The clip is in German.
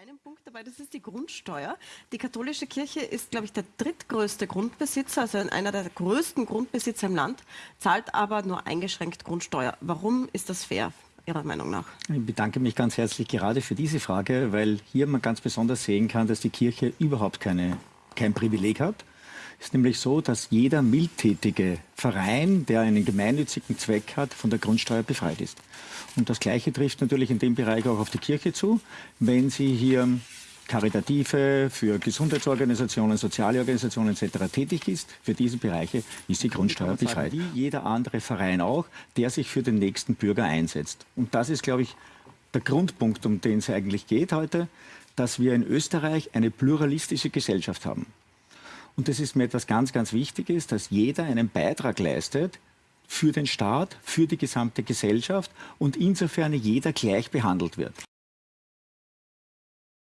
einen Punkt dabei, das ist die Grundsteuer. Die katholische Kirche ist, glaube ich, der drittgrößte Grundbesitzer, also einer der größten Grundbesitzer im Land, zahlt aber nur eingeschränkt Grundsteuer. Warum ist das fair? Ihrer Meinung nach? Ich bedanke mich ganz herzlich gerade für diese Frage, weil hier man ganz besonders sehen kann, dass die Kirche überhaupt keine, kein Privileg hat. Es ist nämlich so, dass jeder mildtätige Verein, der einen gemeinnützigen Zweck hat, von der Grundsteuer befreit ist. Und das Gleiche trifft natürlich in dem Bereich auch auf die Kirche zu. Wenn sie hier Karitative, für Gesundheitsorganisationen, soziale Organisationen etc. tätig ist, für diese Bereiche ist die Grundsteuer befreit. Wie jeder andere Verein auch, der sich für den nächsten Bürger einsetzt. Und das ist, glaube ich, der Grundpunkt, um den es eigentlich geht heute, dass wir in Österreich eine pluralistische Gesellschaft haben. Und das ist mir etwas ganz, ganz Wichtiges, dass jeder einen Beitrag leistet für den Staat, für die gesamte Gesellschaft und insofern jeder gleich behandelt wird.